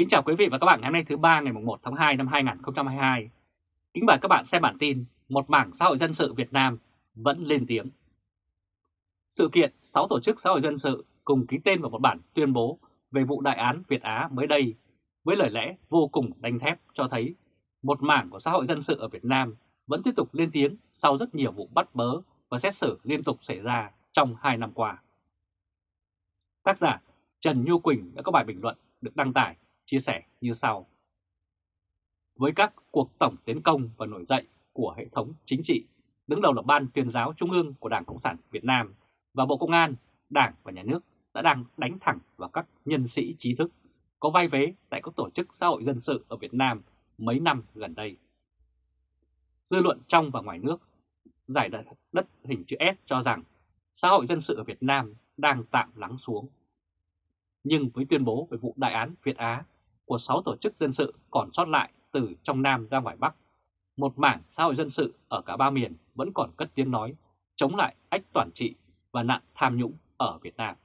Kính chào quý vị và các bạn ngày hôm nay thứ ba ngày 1 tháng 2 năm 2022. Kính mời các bạn xem bản tin Một mảng xã hội dân sự Việt Nam vẫn lên tiếng. Sự kiện 6 tổ chức xã hội dân sự cùng ký tên vào một bản tuyên bố về vụ đại án Việt Á mới đây với lời lẽ vô cùng đanh thép cho thấy một mảng của xã hội dân sự ở Việt Nam vẫn tiếp tục lên tiếng sau rất nhiều vụ bắt bớ và xét xử liên tục xảy ra trong 2 năm qua. Tác giả Trần Nhu Quỳnh đã có bài bình luận được đăng tải chia sẻ như sau. Với các cuộc tổng tiến công và nổi dậy của hệ thống chính trị, đứng đầu là Ban tuyên giáo Trung ương của Đảng Cộng sản Việt Nam và Bộ Công an, Đảng và Nhà nước đã đang đánh thẳng vào các nhân sĩ trí thức có vai vế tại các tổ chức xã hội dân sự ở Việt Nam mấy năm gần đây. Dư luận trong và ngoài nước giải đất, đất hình chữ S cho rằng xã hội dân sự ở Việt Nam đang tạm lắng xuống. Nhưng với tuyên bố về vụ đại án Việt Á của 6 tổ chức dân sự còn sót lại từ trong Nam ra ngoài Bắc, một mảng xã hội dân sự ở cả ba miền vẫn còn cất tiếng nói chống lại ách toàn trị và nạn tham nhũng ở Việt Nam.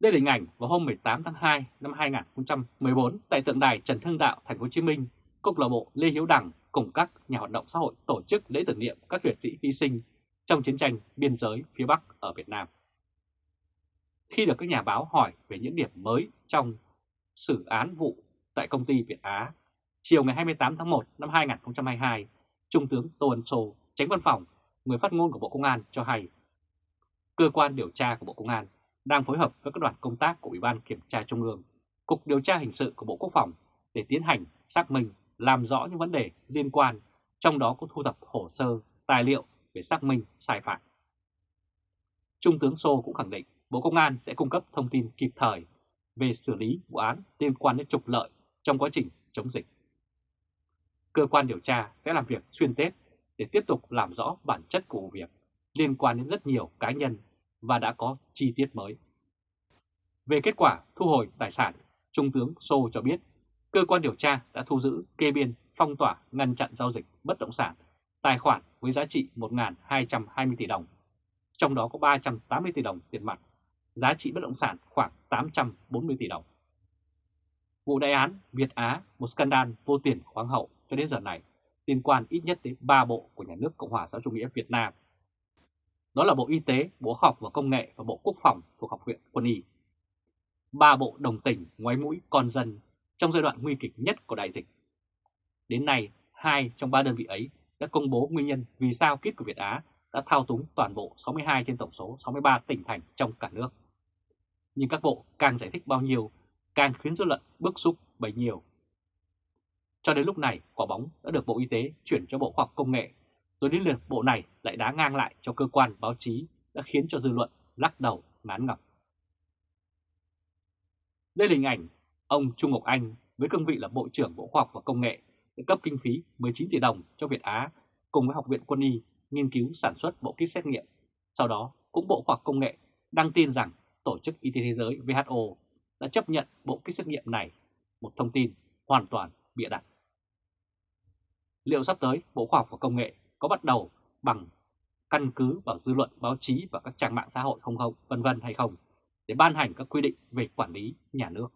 Đây là hình ảnh vào hôm 18 tháng 2 năm 2014 tại tượng đài Trần Hưng Đạo, Thành phố Hồ Chí Minh, câu lạc bộ Lê Hiếu Đằng cùng các nhà hoạt động xã hội tổ chức lễ tưởng niệm các liệt sĩ hy sinh trong chiến tranh biên giới phía Bắc ở Việt Nam. Khi được các nhà báo hỏi về những điểm mới trong xử án vụ tại công ty Việt Á, chiều ngày 28 tháng 1 năm 2022, Trung tướng Tô Ân Sô, tránh văn phòng, người phát ngôn của Bộ Công an cho hay, cơ quan điều tra của Bộ Công an đang phối hợp với các đoàn công tác của Ủy ban Kiểm tra Trung ương, Cục Điều tra Hình sự của Bộ Quốc phòng để tiến hành xác minh, làm rõ những vấn đề liên quan, trong đó có thu thập hồ sơ, tài liệu về xác minh sai phạm. Trung tướng Sô cũng khẳng định Bộ Công an sẽ cung cấp thông tin kịp thời về xử lý vụ án liên quan đến trục lợi trong quá trình chống dịch. Cơ quan điều tra sẽ làm việc xuyên Tết để tiếp tục làm rõ bản chất của vụ việc liên quan đến rất nhiều cá nhân và đã có chi tiết mới. Về kết quả thu hồi tài sản, Trung tướng Sô cho biết cơ quan điều tra đã thu giữ kê biên phong tỏa ngăn chặn giao dịch bất động sản tài khoản với giá trị 1.220 tỷ đồng, trong đó có 380 tỷ đồng tiền mặt, giá trị bất động sản khoảng 840 tỷ đồng. Vụ đại án Việt Á, một scandal vô tiền khoáng hậu cho đến giờ này, liên quan ít nhất đến 3 bộ của nhà nước Cộng hòa xã chủ nghĩa Việt Nam đó là Bộ Y tế, Bộ học và Công nghệ và Bộ Quốc phòng thuộc Học viện Quân y. Ba bộ đồng tình ngoái mũi con dân trong giai đoạn nguy kịch nhất của đại dịch. Đến nay, hai trong ba đơn vị ấy đã công bố nguyên nhân vì sao kíp của Việt Á đã thao túng toàn bộ 62 trên tổng số 63 tỉnh thành trong cả nước. Nhưng các bộ càng giải thích bao nhiêu, càng khiến dư luận bức xúc bấy nhiều. Cho đến lúc này, quả bóng đã được Bộ Y tế chuyển cho Bộ Khoa học Công nghệ rồi đến lượt bộ này lại đá ngang lại cho cơ quan báo chí đã khiến cho dư luận lắc đầu ngán ngập. Đây là hình ảnh ông Trung Ngọc Anh với cương vị là Bộ trưởng Bộ Khoa học và Công nghệ để cấp kinh phí 19 tỷ đồng cho Việt Á cùng với Học viện Quân y nghiên cứu sản xuất bộ kit xét nghiệm. Sau đó cũng Bộ Khoa học Công nghệ đăng tin rằng Tổ chức Y tế Thế giới WHO đã chấp nhận bộ kit xét nghiệm này, một thông tin hoàn toàn bịa đặt. Liệu sắp tới Bộ Khoa học và Công nghệ có bắt đầu bằng căn cứ vào dư luận báo chí và các trang mạng xã hội không không, vân vân hay không, để ban hành các quy định về quản lý nhà nước.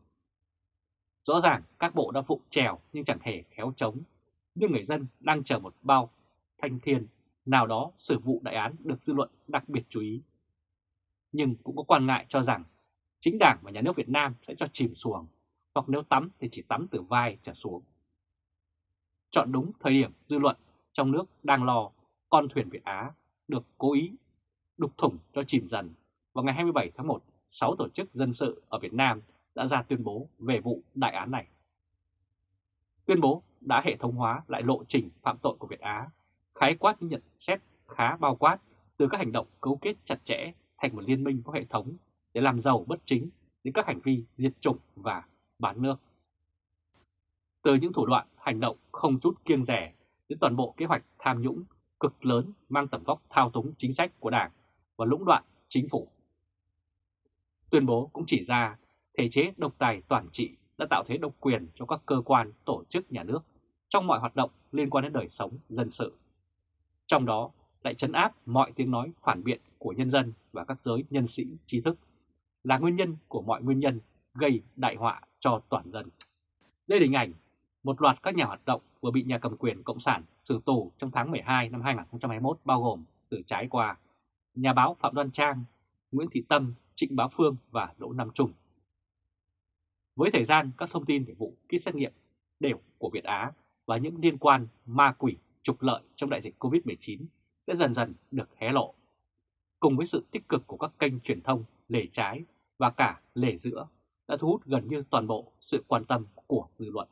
Rõ ràng các bộ đã vụ trèo nhưng chẳng hề khéo chống, nhưng người dân đang chờ một bao thanh thiên nào đó xử vụ đại án được dư luận đặc biệt chú ý. Nhưng cũng có quan ngại cho rằng chính đảng và nhà nước Việt Nam sẽ cho chìm xuồng, hoặc nếu tắm thì chỉ tắm từ vai trở xuống. Chọn đúng thời điểm dư luận trong nước đang lo con thuyền Việt Á được cố ý đục thủng cho chìm dần. Vào ngày 27 tháng 1, 6 tổ chức dân sự ở Việt Nam đã ra tuyên bố về vụ đại án này. Tuyên bố đã hệ thống hóa lại lộ trình phạm tội của Việt Á, khái quát những nhận xét khá bao quát từ các hành động cấu kết chặt chẽ thành một liên minh có hệ thống để làm giàu bất chính đến các hành vi diệt chủng và bán nước. Từ những thủ đoạn hành động không chút kiêng rẻ đến toàn bộ kế hoạch tham nhũng cực lớn mang tầm vóc thao túng chính sách của Đảng và lũng đoạn chính phủ. Tuyên bố cũng chỉ ra thể chế độc tài toàn trị đã tạo thế độc quyền cho các cơ quan, tổ chức nhà nước trong mọi hoạt động liên quan đến đời sống dân sự. Trong đó lại chấn áp mọi tiếng nói phản biện của nhân dân và các giới nhân sĩ trí thức là nguyên nhân của mọi nguyên nhân gây đại họa cho toàn dân. Đây là hình ảnh một loạt các nhà hoạt động vừa bị nhà cầm quyền Cộng sản xử tù trong tháng 12 năm 2021 bao gồm từ trái qua nhà báo Phạm Đoan Trang, Nguyễn Thị Tâm, Trịnh Bá Phương và Đỗ Nam Trung. Với thời gian các thông tin về vụ kit xét nghiệm đều của Việt Á và những liên quan ma quỷ trục lợi trong đại dịch COVID-19 sẽ dần dần được hé lộ. Cùng với sự tích cực của các kênh truyền thông lề trái và cả lề giữa đã thu hút gần như toàn bộ sự quan tâm của dư luận.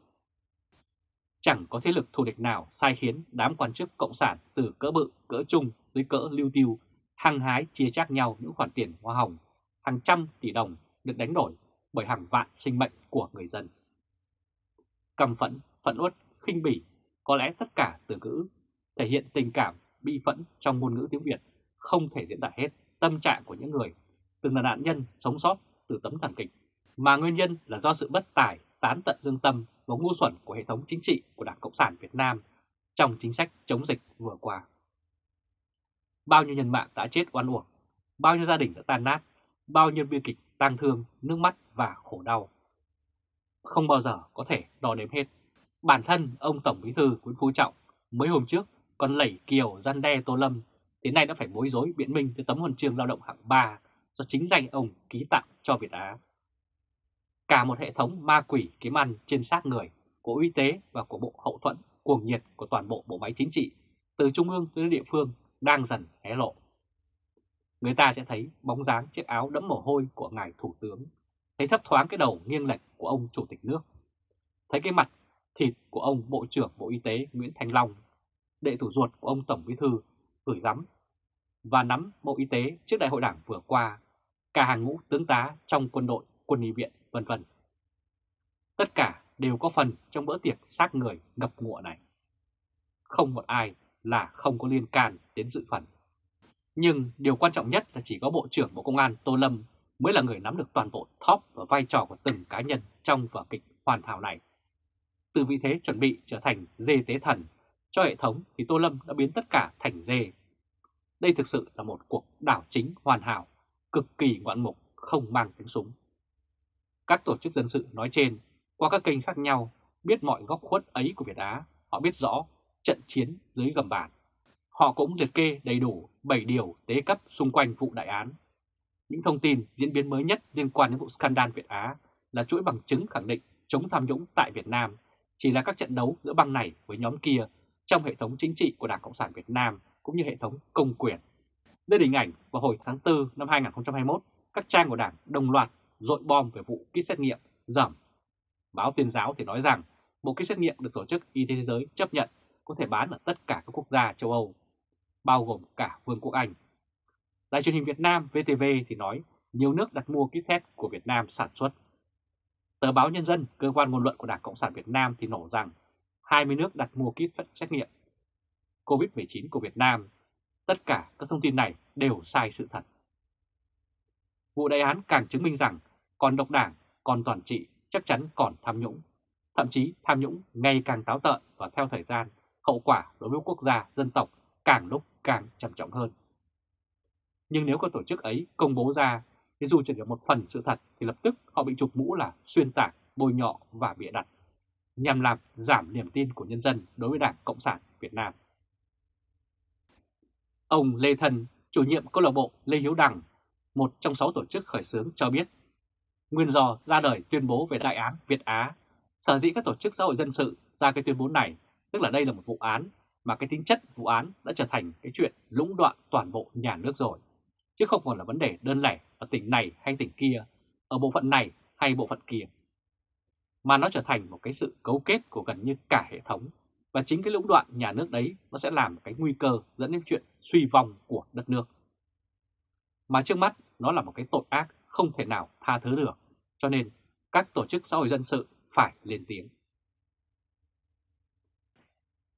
Chẳng có thế lực thù địch nào sai khiến đám quan chức cộng sản từ cỡ bự, cỡ trung tới cỡ lưu tiêu hăng hái chia chác nhau những khoản tiền hoa hồng hàng trăm tỷ đồng được đánh đổi bởi hàng vạn sinh mệnh của người dân. Căm phẫn, phẫn uất, khinh bỉ, có lẽ tất cả từ ngữ thể hiện tình cảm bi phẫn trong ngôn ngữ tiếng Việt không thể diễn tả hết tâm trạng của những người từng là nạn nhân sống sót từ tấm thảm kịch, mà nguyên nhân là do sự bất tài, tán tận lương tâm và ngu xuẩn của hệ thống chính trị của Đảng Cộng sản Việt Nam trong chính sách chống dịch vừa qua. Bao nhiêu nhân mạng đã chết oan uổng, bao nhiêu gia đình đã tan nát, bao nhiêu bi kịch tang thương, nước mắt và khổ đau. Không bao giờ có thể đo đếm hết. Bản thân ông Tổng Bí thư Nguyễn Phú Trọng mấy hôm trước còn lẩy kiều gian đe Tô Lâm, đến nay đã phải bối rối biện minh tới tấm huân chương lao động hạng 3 do chính danh ông ký tặng cho Việt Á. Cả một hệ thống ma quỷ kiếm ăn trên xác người của y tế và của Bộ Hậu thuẫn cuồng nhiệt của toàn bộ bộ máy chính trị, từ trung ương tới địa phương đang dần hé lộ. Người ta sẽ thấy bóng dáng chiếc áo đẫm mồ hôi của ngài thủ tướng, thấy thấp thoáng cái đầu nghiêng lệch của ông chủ tịch nước, thấy cái mặt thịt của ông Bộ trưởng Bộ Y tế Nguyễn Thành Long, đệ thủ ruột của ông Tổng Bí thư gửi gắm và nắm Bộ Y tế trước đại hội đảng vừa qua, cả hàng ngũ tướng tá trong quân đội, quân y viện, vân vân. Tất cả đều có phần trong bữa tiệc xác người ngập ngụa này. Không một ai là không có liên can đến dự phần. Nhưng điều quan trọng nhất là chỉ có Bộ trưởng Bộ Công an Tô Lâm mới là người nắm được toàn bộ top và vai trò của từng cá nhân trong vở kịch hoàn hảo này. Từ vị thế chuẩn bị trở thành dê tế thần cho hệ thống thì Tô Lâm đã biến tất cả thành dê. Đây thực sự là một cuộc đảo chính hoàn hảo, cực kỳ ngoạn mục, không mang tiếng súng. Các tổ chức dân sự nói trên, qua các kênh khác nhau, biết mọi góc khuất ấy của Việt Á, họ biết rõ trận chiến dưới gầm bàn. Họ cũng liệt kê đầy đủ 7 điều tế cấp xung quanh vụ đại án. Những thông tin diễn biến mới nhất liên quan đến vụ scandal Việt Á là chuỗi bằng chứng khẳng định chống tham nhũng tại Việt Nam chỉ là các trận đấu giữa băng này với nhóm kia trong hệ thống chính trị của Đảng Cộng sản Việt Nam cũng như hệ thống công quyền. Đây là hình ảnh vào hồi tháng 4 năm 2021, các trang của Đảng đồng loạt dội bom về vụ kit xét nghiệm giảm. Báo tuyên giáo thì nói rằng bộ kit xét nghiệm được Tổ chức Y tế Thế giới chấp nhận có thể bán ở tất cả các quốc gia châu Âu, bao gồm cả Vương quốc Anh. Đài truyền hình Việt Nam VTV thì nói nhiều nước đặt mua kit test của Việt Nam sản xuất. Tờ báo Nhân dân, cơ quan ngôn luận của Đảng Cộng sản Việt Nam thì nổ rằng 20 nước đặt mua kit xét nghiệm COVID-19 của Việt Nam. Tất cả các thông tin này đều sai sự thật. Vụ đại án càng chứng minh rằng còn độc đảng, còn toàn trị chắc chắn còn tham nhũng. Thậm chí tham nhũng ngày càng táo tợn và theo thời gian hậu quả đối với quốc gia, dân tộc càng lúc càng trầm trọng hơn. Nhưng nếu các tổ chức ấy công bố ra, thì dù chỉ được một phần sự thật thì lập tức họ bị chụp mũ là xuyên tạc, bôi nhọ và bịa đặt, nhằm làm giảm niềm tin của nhân dân đối với Đảng Cộng sản Việt Nam. Ông Lê Thần chủ nhiệm câu lạc bộ Lê Hiếu Đằng, một trong sáu tổ chức khởi xướng cho biết, nguyên do ra đời tuyên bố về đại án Việt Á, sở dĩ các tổ chức xã hội dân sự ra cái tuyên bố này Tức là đây là một vụ án mà cái tính chất vụ án đã trở thành cái chuyện lũng đoạn toàn bộ nhà nước rồi. Chứ không còn là vấn đề đơn lẻ ở tỉnh này hay tỉnh kia, ở bộ phận này hay bộ phận kia. Mà nó trở thành một cái sự cấu kết của gần như cả hệ thống. Và chính cái lũng đoạn nhà nước đấy nó sẽ làm cái nguy cơ dẫn đến chuyện suy vong của đất nước. Mà trước mắt nó là một cái tội ác không thể nào tha thứ được. Cho nên các tổ chức xã hội dân sự phải lên tiếng.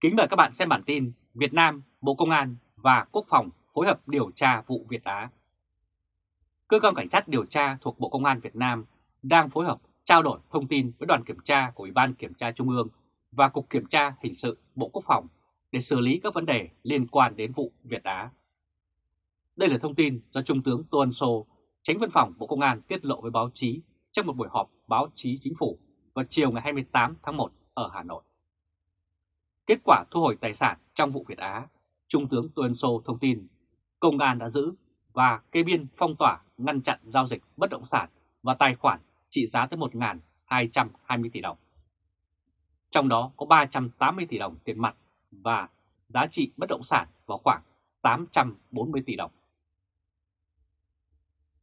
Kính mời các bạn xem bản tin Việt Nam, Bộ Công an và Quốc phòng phối hợp điều tra vụ Việt Á. Cơ quan cảnh sát điều tra thuộc Bộ Công an Việt Nam đang phối hợp trao đổi thông tin với đoàn kiểm tra của Ủy ban Kiểm tra Trung ương và Cục Kiểm tra Hình sự Bộ Quốc phòng để xử lý các vấn đề liên quan đến vụ Việt Á. Đây là thông tin do Trung tướng Tô Ân Sô, tránh văn phòng Bộ Công an tiết lộ với báo chí trong một buổi họp báo chí chính phủ vào chiều ngày 28 tháng 1 ở Hà Nội. Kết quả thu hồi tài sản trong vụ Việt Á, Trung tướng Tô Ân Sô thông tin công an đã giữ và kê biên phong tỏa ngăn chặn giao dịch bất động sản và tài khoản trị giá tới 1.220 tỷ đồng. Trong đó có 380 tỷ đồng tiền mặt và giá trị bất động sản vào khoảng 840 tỷ đồng.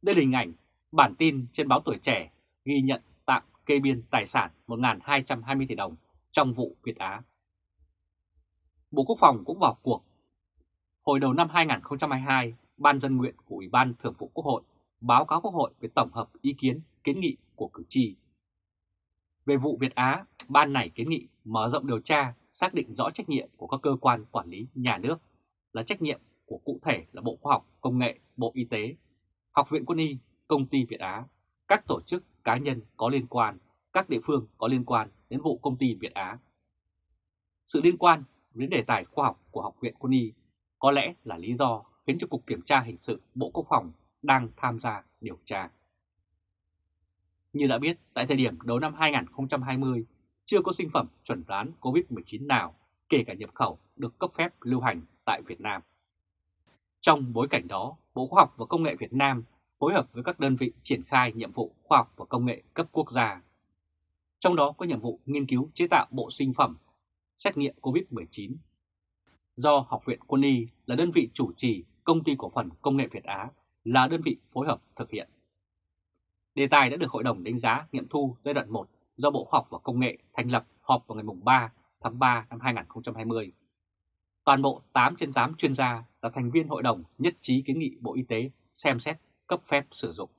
Đây là hình ảnh bản tin trên báo Tuổi Trẻ ghi nhận tạm kê biên tài sản 1.220 tỷ đồng trong vụ Việt Á. Bộ Quốc phòng cũng vào cuộc. Hồi đầu năm 2022, Ban dân nguyện của Ủy ban Thường vụ Quốc hội báo cáo Quốc hội về tổng hợp ý kiến kiến nghị của cử tri. Về vụ Việt Á, Ban này kiến nghị mở rộng điều tra, xác định rõ trách nhiệm của các cơ quan quản lý nhà nước là trách nhiệm của cụ thể là Bộ Khoa học, Công nghệ, Bộ Y tế, Học viện Quân y, Công ty Việt Á, các tổ chức cá nhân có liên quan, các địa phương có liên quan đến vụ công ty Việt Á. Sự liên quan đến đề tài khoa học của Học viện Quân y có lẽ là lý do khiến cho Cục Kiểm tra Hình sự Bộ Quốc phòng đang tham gia điều tra. Như đã biết, tại thời điểm đầu năm 2020, chưa có sinh phẩm chuẩn đoán COVID-19 nào, kể cả nhập khẩu, được cấp phép lưu hành tại Việt Nam. Trong bối cảnh đó, Bộ Khoa học và Công nghệ Việt Nam phối hợp với các đơn vị triển khai nhiệm vụ khoa học và công nghệ cấp quốc gia. Trong đó có nhiệm vụ nghiên cứu chế tạo bộ sinh phẩm xét nghiệm COVID-19. Do Học viện Quân y là đơn vị chủ trì, công ty cổ phần công nghệ Việt Á là đơn vị phối hợp thực hiện. Đề tài đã được Hội đồng đánh giá nghiệm thu giai đoạn 1 do Bộ Khoa học và Công nghệ thành lập họp vào ngày 3 tháng 3 năm 2020. Toàn bộ 8 trên 8 chuyên gia là thành viên hội đồng nhất trí kiến nghị Bộ Y tế xem xét cấp phép sử dụng.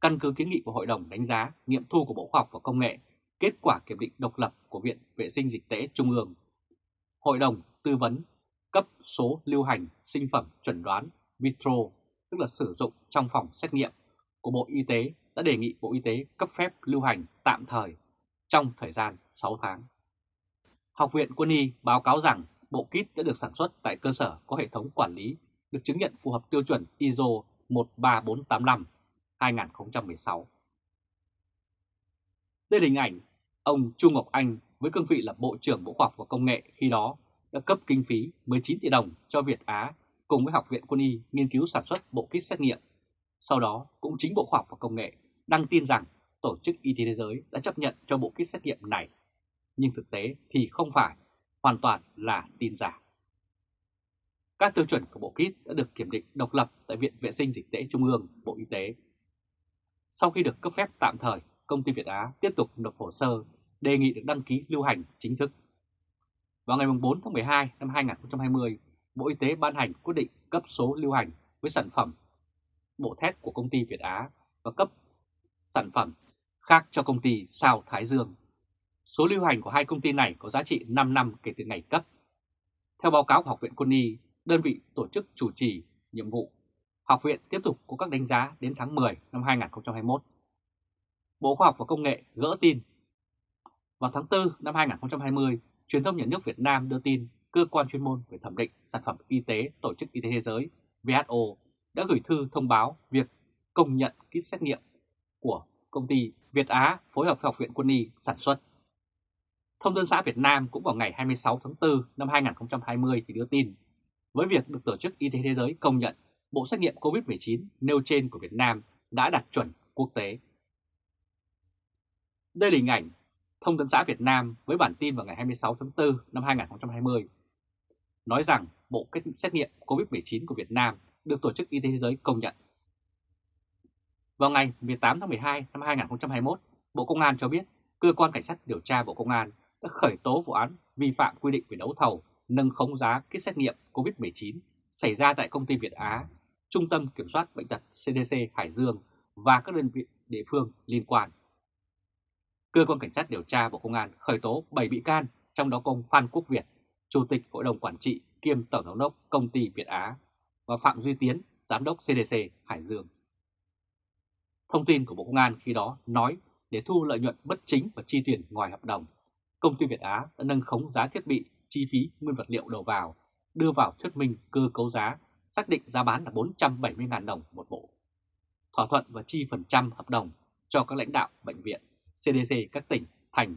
Căn cứ kiến nghị của Hội đồng đánh giá nghiệm thu của Bộ Khoa học và Công nghệ, kết quả kiểm định độc lập của Viện Vệ sinh Dịch tễ Trung ương, Hội đồng tư vấn cấp số lưu hành sinh phẩm chuẩn đoán vitro, tức là sử dụng trong phòng xét nghiệm của Bộ Y tế đã đề nghị Bộ Y tế cấp phép lưu hành tạm thời trong thời gian 6 tháng. Học viện Quân y báo cáo rằng bộ kit đã được sản xuất tại cơ sở có hệ thống quản lý được chứng nhận phù hợp tiêu chuẩn ISO 13485 2016. Đây là hình ảnh ông Trung Ngọc Anh với cương vị là Bộ trưởng Bộ Khoa học và Công nghệ khi đó đã cấp kinh phí 19 tỷ đồng cho Việt Á cùng với Học viện Quân y nghiên cứu sản xuất bộ kit xét nghiệm. Sau đó cũng chính Bộ Khoa học và Công nghệ đăng tin rằng Tổ chức Y tế Thế giới đã chấp nhận cho bộ kit xét nghiệm này. Nhưng thực tế thì không phải, hoàn toàn là tin giả. Các tiêu chuẩn của bộ kit đã được kiểm định độc lập tại Viện Vệ sinh Dịch tễ Trung ương, Bộ Y tế. Sau khi được cấp phép tạm thời, công ty Việt Á tiếp tục nộp hồ sơ đề nghị được đăng ký lưu hành chính thức. Vào ngày 4 tháng 12 năm 2020, Bộ Y tế ban hành quyết định cấp số lưu hành với sản phẩm bộ thép của công ty Việt Á và cấp sản phẩm khác cho công ty Sao Thái Dương. Số lưu hành của hai công ty này có giá trị 5 năm kể từ ngày cấp. Theo báo cáo của Học viện Quân y, đơn vị tổ chức chủ trì nhiệm vụ, học viện tiếp tục có các đánh giá đến tháng 10 năm 2021. Bộ Khoa học và Công nghệ gỡ tin. Vào tháng 4 năm 2020, Truyền thông nhà nước Việt Nam đưa tin cơ quan chuyên môn về thẩm định sản phẩm y tế Tổ chức Y tế Thế giới WHO đã gửi thư thông báo việc công nhận kit xét nghiệm của công ty Việt Á phối hợp với Học viện Quân y sản xuất. Thông tấn xã Việt Nam cũng vào ngày 26 tháng 4 năm 2020 thì đưa tin, với việc được Tổ chức Y tế Thế giới công nhận, bộ xét nghiệm COVID-19 nêu trên của Việt Nam đã đạt chuẩn quốc tế. Đây là hình ảnh Thông tấn xã Việt Nam với bản tin vào ngày 26 tháng 4 năm 2020 nói rằng bộ xét nghiệm COVID-19 của Việt Nam được Tổ chức Y tế Thế giới công nhận. Vào ngày 18 tháng 12 năm 2021, Bộ Công an cho biết Cơ quan Cảnh sát điều tra Bộ Công an đã khởi tố vụ án vi phạm quy định về đấu thầu nâng khống giá kit xét nghiệm COVID-19 xảy ra tại công ty Việt Á, Trung tâm Kiểm soát Bệnh tật CDC Hải Dương và các đơn vị địa phương liên quan. Cơ quan Cảnh sát điều tra Bộ Công an khởi tố 7 bị can, trong đó có Phan Quốc Việt, Chủ tịch Hội đồng Quản trị kiêm Tổng giám đốc Công ty Việt Á và Phạm Duy Tiến, Giám đốc CDC Hải Dương. Thông tin của Bộ Công an khi đó nói để thu lợi nhuận bất chính và chi tiền ngoài hợp đồng, công ty Việt Á đã nâng khống giá thiết bị, chi phí nguyên vật liệu đầu vào, đưa vào thuyết minh cơ cấu giá, xác định giá bán là 470.000 đồng một bộ. Thỏa thuận và chi phần trăm hợp đồng cho các lãnh đạo bệnh viện. CDC các tỉnh, thành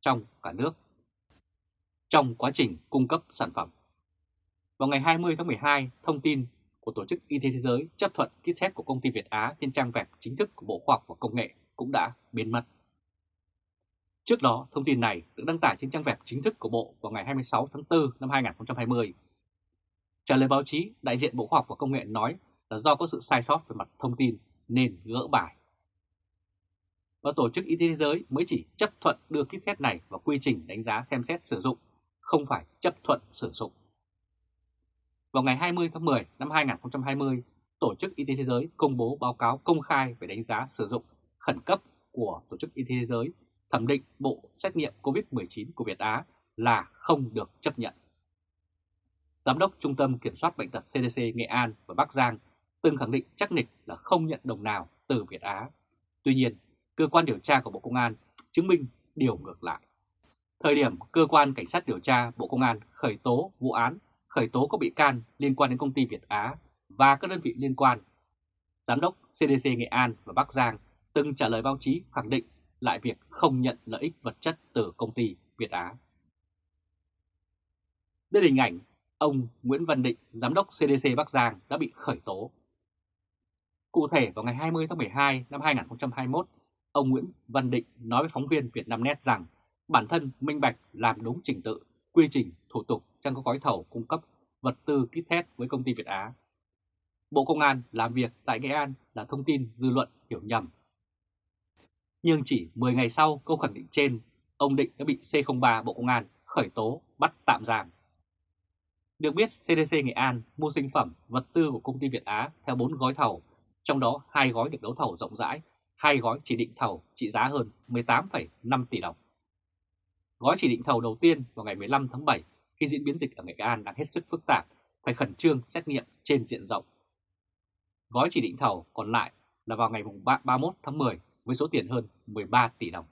trong cả nước trong quá trình cung cấp sản phẩm. Vào ngày 20 tháng 12, thông tin của Tổ chức Y tế Thế giới chấp thuận kit test của công ty Việt Á trên trang web chính thức của Bộ Khoa học và Công nghệ cũng đã biến mất. Trước đó, thông tin này được đăng tải trên trang web chính thức của Bộ vào ngày 26 tháng 4 năm 2020. Trả lời báo chí, đại diện Bộ Khoa học và Công nghệ nói là do có sự sai sót về mặt thông tin nên gỡ bài. Và Tổ chức Y tế Thế giới mới chỉ chấp thuận đưa kit test này vào quy trình đánh giá xem xét sử dụng, không phải chấp thuận sử dụng. Vào ngày 20 tháng 10 năm 2020, Tổ chức Y tế Thế giới công bố báo cáo công khai về đánh giá sử dụng khẩn cấp của Tổ chức Y tế Thế giới thẩm định bộ xét nghiệm COVID-19 của Việt Á là không được chấp nhận. Giám đốc Trung tâm Kiểm soát Bệnh tật CDC Nghệ An và Bắc Giang từng khẳng định chắc nịch là không nhận đồng nào từ Việt Á. Tuy nhiên, cơ quan điều tra của Bộ Công an chứng minh điều ngược lại. Thời điểm cơ quan cảnh sát điều tra Bộ Công an khởi tố vụ án, khởi tố các bị can liên quan đến công ty Việt Á và các đơn vị liên quan, Giám đốc CDC Nghệ An và Bắc Giang từng trả lời báo chí khẳng định lại việc không nhận lợi ích vật chất từ công ty Việt Á. Đây là hình ảnh ông Nguyễn Văn Định, Giám đốc CDC Bắc Giang đã bị khởi tố. Cụ thể vào ngày 20 tháng 12 năm 2021, ông Nguyễn Văn Định nói với phóng viên Việt Nam Net rằng bản thân minh bạch làm đúng trình tự, quy trình, thủ tục trong các gói thầu cung cấp vật tư kit test với công ty Việt Á. Bộ Công an làm việc tại Nghệ An là thông tin dư luận hiểu nhầm nhưng chỉ 10 ngày sau câu khẳng định trên, ông Định đã bị C03 Bộ Công an khởi tố bắt tạm giam. Được biết, CDC Nghệ An mua sinh phẩm, vật tư của công ty Việt Á theo 4 gói thầu, trong đó hai gói được đấu thầu rộng rãi, hai gói chỉ định thầu trị giá hơn 18,5 tỷ đồng. Gói chỉ định thầu đầu tiên vào ngày 15 tháng 7 khi diễn biến dịch ở Nghệ An đang hết sức phức tạp, phải khẩn trương xét nghiệm trên diện rộng. Gói chỉ định thầu còn lại là vào ngày 31 tháng 10 với số tiền hơn 13 tỷ đồng.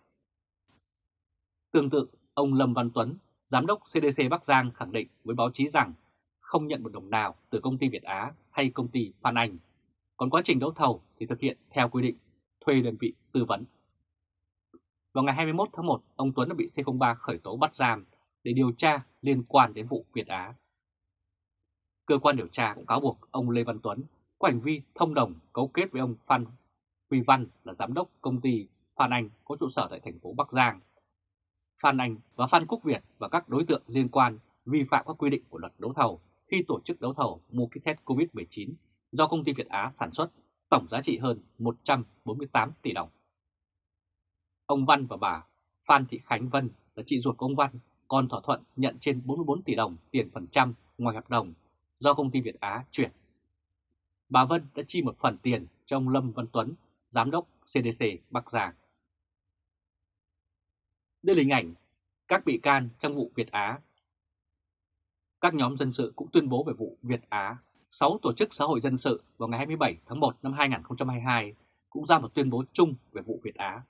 Tương tự, ông Lâm Văn Tuấn, Giám đốc CDC Bắc Giang khẳng định với báo chí rằng không nhận một đồng nào từ công ty Việt Á hay công ty Phan Anh. Còn quá trình đấu thầu thì thực hiện theo quy định, thuê đơn vị tư vấn. Vào ngày 21 tháng 1, ông Tuấn đã bị C03 khởi tố bắt giam để điều tra liên quan đến vụ Việt Á. Cơ quan điều tra cũng cáo buộc ông Lê Văn Tuấn có hành vi thông đồng, cấu kết với ông Phan Huy Văn là giám đốc công ty Phan Anh, có trụ sở tại thành phố Bắc Giang. Phan Anh và Phan Quốc Việt và các đối tượng liên quan vi phạm các quy định của luật đấu thầu khi tổ chức đấu thầu mua kit test COVID-19 do công ty Việt Á sản xuất, tổng giá trị hơn 148 tỷ đồng. Ông Văn và bà Phan Thị Khánh Vân là chị ruột của ông Văn còn thỏa thuận nhận trên 44 tỷ đồng tiền phần trăm ngoài hợp đồng do công ty Việt Á chuyển. Bà Vân đã chi một phần tiền cho ông Lâm Văn Tuấn, Giám đốc CDC Bắc Giang. Đây là hình ảnh các bị can trong vụ Việt Á. Các nhóm dân sự cũng tuyên bố về vụ Việt Á. 6 tổ chức xã hội dân sự vào ngày 27 tháng 1 năm 2022 cũng ra một tuyên bố chung về vụ Việt Á.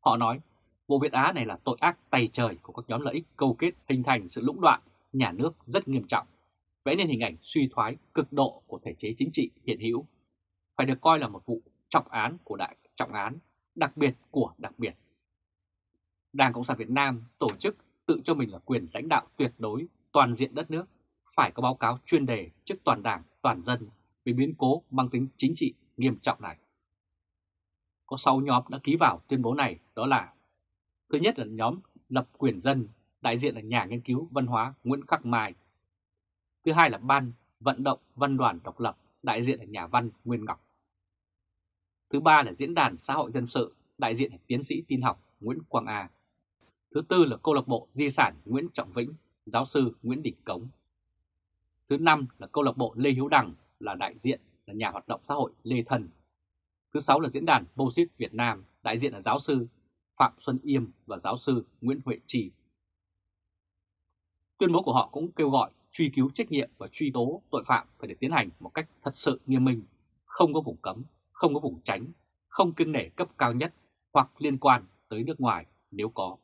Họ nói vụ Việt Á này là tội ác tay trời của các nhóm lợi ích câu kết hình thành sự lũng đoạn nhà nước rất nghiêm trọng, vẽ nên hình ảnh suy thoái cực độ của thể chế chính trị hiện hữu, phải được coi là một vụ trọng án của đại trọng án, đặc biệt của đặc biệt. Đảng Cộng sản Việt Nam tổ chức tự cho mình là quyền lãnh đạo tuyệt đối toàn diện đất nước, phải có báo cáo chuyên đề trước toàn đảng, toàn dân về biến cố mang tính chính trị nghiêm trọng này. Có 6 nhóm đã ký vào tuyên bố này đó là Thứ nhất là nhóm lập quyền dân, đại diện là nhà nghiên cứu văn hóa Nguyễn Khắc Mai. Thứ hai là ban vận động văn đoàn độc lập, đại diện là nhà văn Nguyên Ngọc. Thứ ba là Diễn đàn Xã hội Dân sự, đại diện là tiến sĩ tin học Nguyễn Quang A. Thứ tư là câu lạc bộ Di sản Nguyễn Trọng Vĩnh, giáo sư Nguyễn Đình Cống. Thứ năm là câu lạc bộ Lê Hiếu Đằng là đại diện là nhà hoạt động xã hội Lê Thần. Thứ sáu là diễn đàn Bosit Việt Nam, đại diện là giáo sư Phạm Xuân Yêm và giáo sư Nguyễn Huệ Trì. Tuyên bố của họ cũng kêu gọi truy cứu trách nhiệm và truy tố tội phạm phải được tiến hành một cách thật sự nghiêm minh, không có vùng cấm, không có vùng tránh, không kiêng nể cấp cao nhất hoặc liên quan tới nước ngoài nếu có.